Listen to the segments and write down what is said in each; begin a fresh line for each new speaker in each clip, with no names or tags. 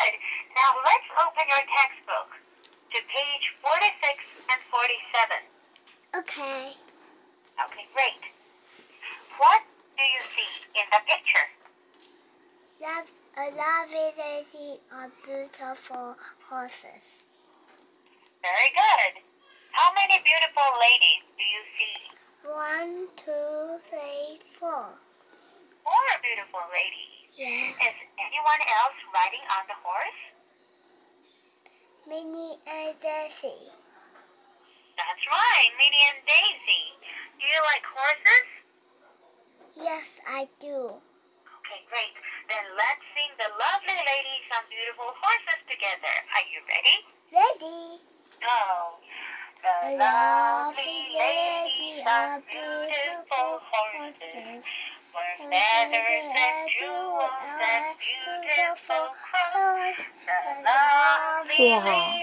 good. Now let's open your textbook to page 46 and 47.
Okay.
Okay, great. What do you see in the picture?
Love, a lovely lady on beautiful horses.
Very good. How many beautiful ladies do you see?
One, two, three, four.
Four beautiful ladies.
Yeah.
Is anyone else riding on the horse?
Minnie and Daisy.
That's right, Minnie and Daisy. Do you like horses?
Yes, I do.
Okay, great. Then let's sing the lovely ladies on beautiful horses together. Are you ready?
Ready?
Go. The lovely ladies on beautiful horses. Were feathers and jewels beautiful clothes.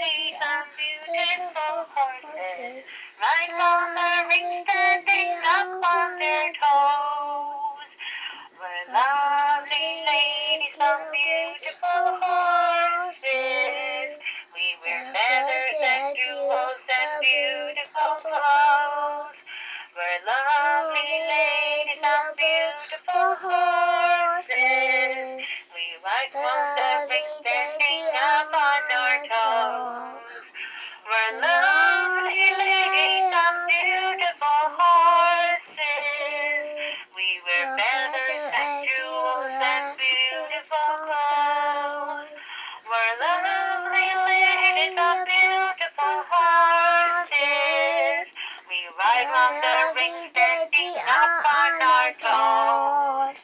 Ride on the ring standing up on our toes.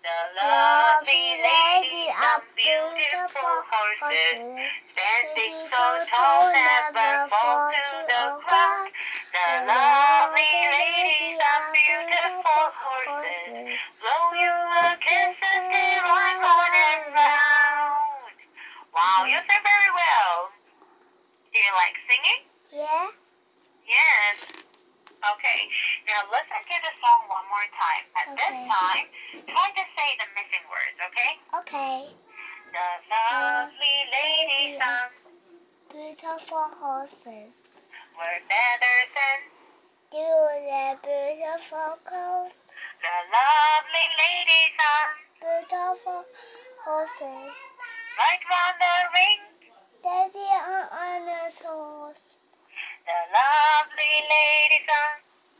The lovely lady on beautiful horses. Standing so tall, never fall to the ground. The lovely ladies on beautiful horses. Blow you a kiss as they ride round and round. Wow, you sing very well. Do you like singing?
Yeah?
Yes. Okay, now listen to the song one more time. At this time, try to say the missing words, okay?
Okay.
The lovely ladies on
Beautiful horses.
were feathers and
Do the beautiful clothes.
the lovely ladies on
Beautiful horses.
right round the ring.
Daisy on on the toes.
The lovely ladies on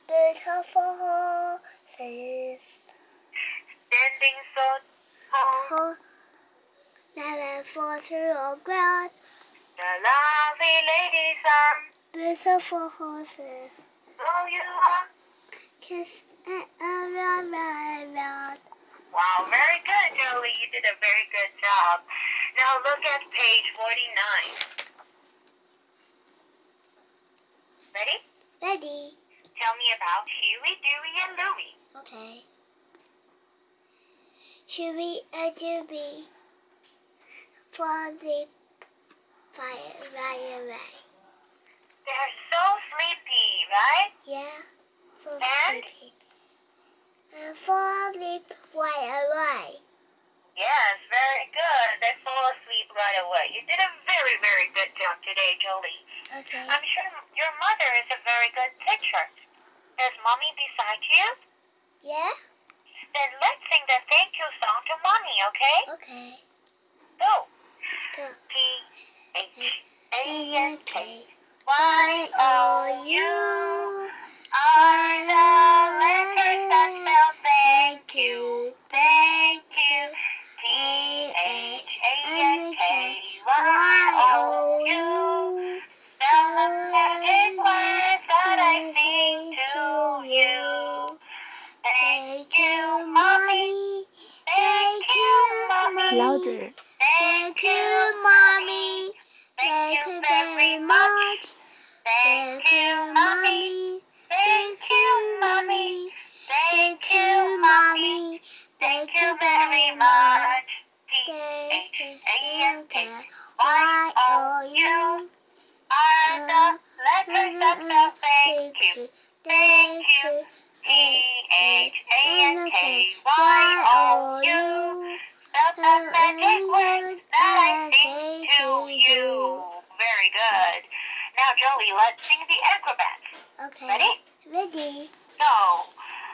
Beautiful horses.
standing so tall.
Never fall through the grass.
The lovely ladies on
Beautiful horses.
blow you up.
Kiss it around, round, round.
Wow, very good, Jolie. You did a very good job. Now look at page 49. Ready?
Ready?
Tell me about Huey, Dewey, and Louie.
Okay. Huey and Dewey for the fire right away.
They're so sleepy, right?
Yeah, so
And?
sleepy. And fall asleep right away.
Yes, very good. They fall asleep right away. You did a very, very good job today, Jolie.
Okay.
I'm sure your mother is a very good teacher. Is mommy beside you?
Yeah?
Then let's sing the thank you song to mommy, okay?
Okay.
Go.
Go.
P H A N K Y O U are the
Louder.
Thank you, Now, Joey, let's sing the acrobats.
Okay.
Ready?
Ready.
Go.